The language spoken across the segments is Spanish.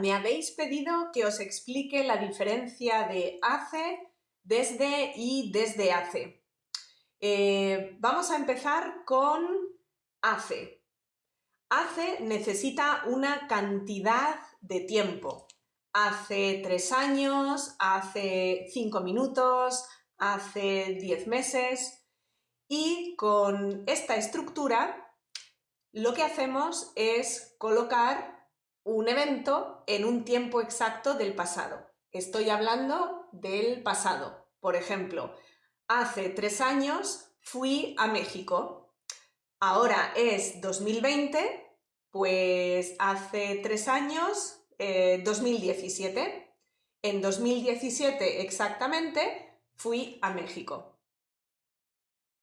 me habéis pedido que os explique la diferencia de hace, desde y desde hace. Eh, vamos a empezar con hace. Hace necesita una cantidad de tiempo. Hace tres años, hace cinco minutos, hace diez meses y con esta estructura lo que hacemos es colocar un evento en un tiempo exacto del pasado. Estoy hablando del pasado. Por ejemplo, hace tres años fui a México. Ahora es 2020, pues hace tres años, 2017. Eh, en 2017 exactamente fui a México.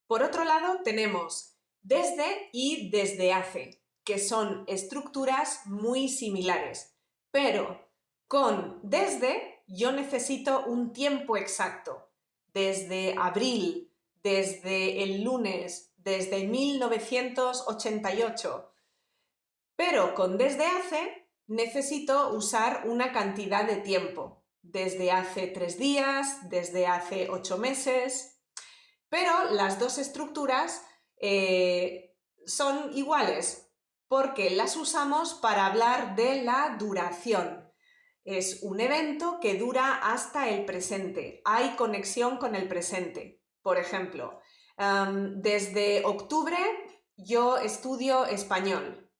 Por otro lado tenemos desde y desde hace que son estructuras muy similares, pero con desde yo necesito un tiempo exacto, desde abril, desde el lunes, desde 1988, pero con desde hace necesito usar una cantidad de tiempo, desde hace tres días, desde hace ocho meses, pero las dos estructuras eh, son iguales, porque las usamos para hablar de la duración. Es un evento que dura hasta el presente. Hay conexión con el presente. Por ejemplo, desde octubre yo estudio español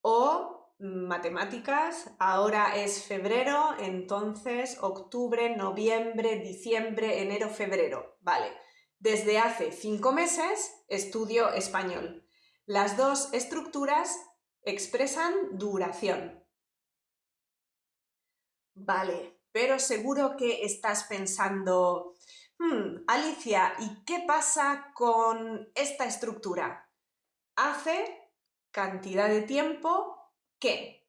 o matemáticas, ahora es febrero, entonces octubre, noviembre, diciembre, enero, febrero. Vale, desde hace cinco meses estudio español. Las dos estructuras expresan duración. Vale, pero seguro que estás pensando, hmm, Alicia, ¿y qué pasa con esta estructura? Hace cantidad de tiempo que.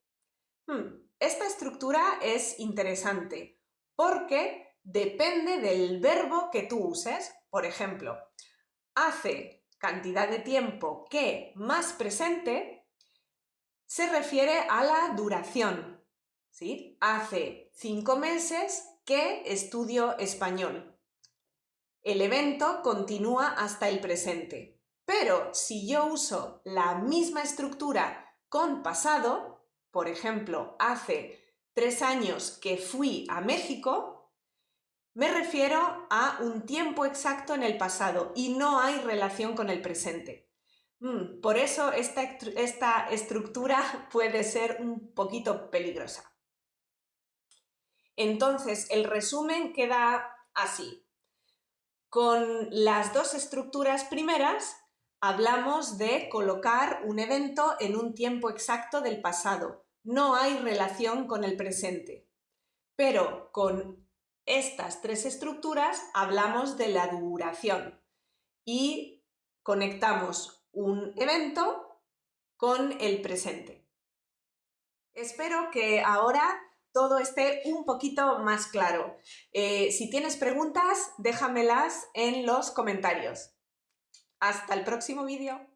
Hmm, esta estructura es interesante porque depende del verbo que tú uses. Por ejemplo, hace cantidad de tiempo que más presente se refiere a la duración. ¿sí? Hace cinco meses que estudio español. El evento continúa hasta el presente. Pero si yo uso la misma estructura con pasado, por ejemplo, hace tres años que fui a México, me refiero a un tiempo exacto en el pasado y no hay relación con el presente. Mm, por eso esta, esta estructura puede ser un poquito peligrosa. Entonces, el resumen queda así. Con las dos estructuras primeras hablamos de colocar un evento en un tiempo exacto del pasado. No hay relación con el presente. Pero con estas tres estructuras hablamos de la duración y conectamos un evento con el presente. Espero que ahora todo esté un poquito más claro. Eh, si tienes preguntas, déjamelas en los comentarios. Hasta el próximo vídeo.